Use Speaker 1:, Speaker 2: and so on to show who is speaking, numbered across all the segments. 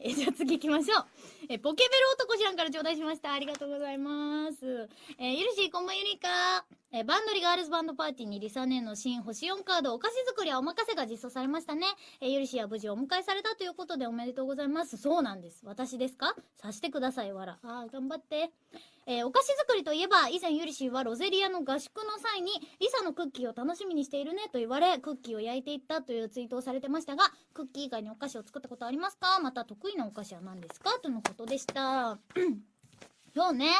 Speaker 1: えーじゃあ次行きましょう。えーポケベル男知らんから頂戴しました。ありがとうございます。えーゆるしー、こんばんゆりか。えバンドリガールズバンドパーティーにリサネの新星4カードお菓子作りはお任せが実装されましたね。えーゆるしーは無事お迎えされたということでおめでとうございます。そうなんです。私ですか？さしてください、わら。あー、頑張って。えーお菓子作りといえば、以前ゆりしーはロゼリアの合宿の際に、リサのクッキーを楽しみにしているねと言われ、クッキーを焼いていったというツイートをされてましたが、クッキー以外にお菓子を作ったことありますか？また得意なお菓子は何ですか？とのことでした。そうね。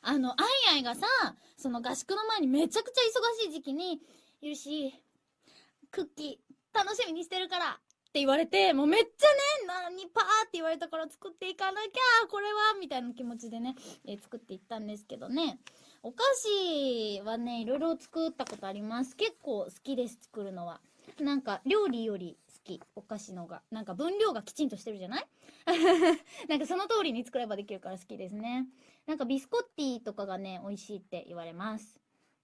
Speaker 1: あの、アイアイがさ、その合宿の前にめちゃくちゃ忙しい時期に、ゆるし、クッキー楽しみにしてるからって言われて、もうめっちゃね、何パーって言われたから作っていかなきゃ、これは、みたいな気持ちでね、えー作っていったんですけどね。お菓子はね、いろいろ作ったことあります。結構好きです、作るのは。なんか、料理よりき、お菓子のが。なんか分量がきちんとしてるじゃない？なんかその通りに作ればできるから好きですね。なんかビスコッティとかがね、美味しいって言われます。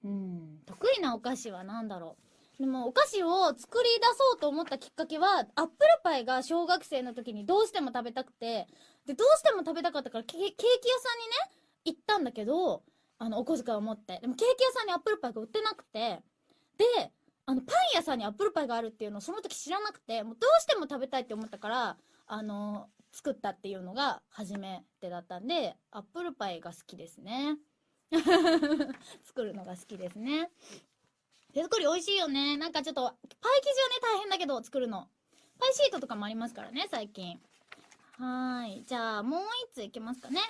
Speaker 1: うん。得意なお菓子は何だろう？でもお菓子を作り出そうと思ったきっかけは、アップルパイが小学生の時にどうしても食べたくて、で、どうしても食べたかったからケケーキ屋さんにね、行ったんだけど、あの、お小遣いを持って。でもケーキ屋さんにアップルパイが売ってなくて、で、あの、パ屋さんにアップルパイがあるっていうのをその時知らなくて、もうどうしても食べたいって思ったから、あの、作ったっていうのが初めてだったんで、アップルパイが好きですね。作るのが好きですね。手作り美味しいよね。なんかちょっと、パイ生地はね、大変だけど作るの。パイシートとかもありますからね、最近。はい。じゃあ、もう一ついきますかね。